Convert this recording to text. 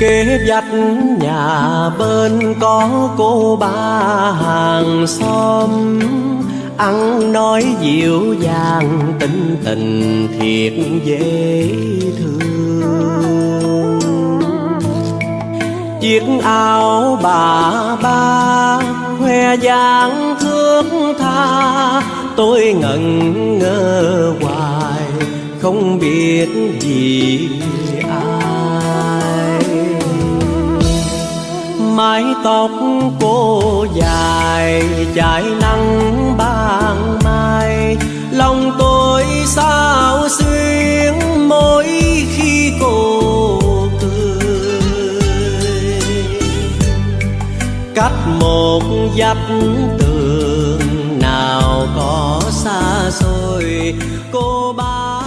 kế dắt nhà bên có cô ba hàng xóm. Ăn nói dịu dàng tính tình thiệt dễ thương. Chiếc áo bà ba, khoe dáng thước tha. Tôi ngẩn ngơ hoài, không biết gì mái tóc cô dài chạy nắng ban mai. Lòng tôi sao xuyên mỗi khi cô cười. Cách một dặm tường nào có xa xôi, cô ba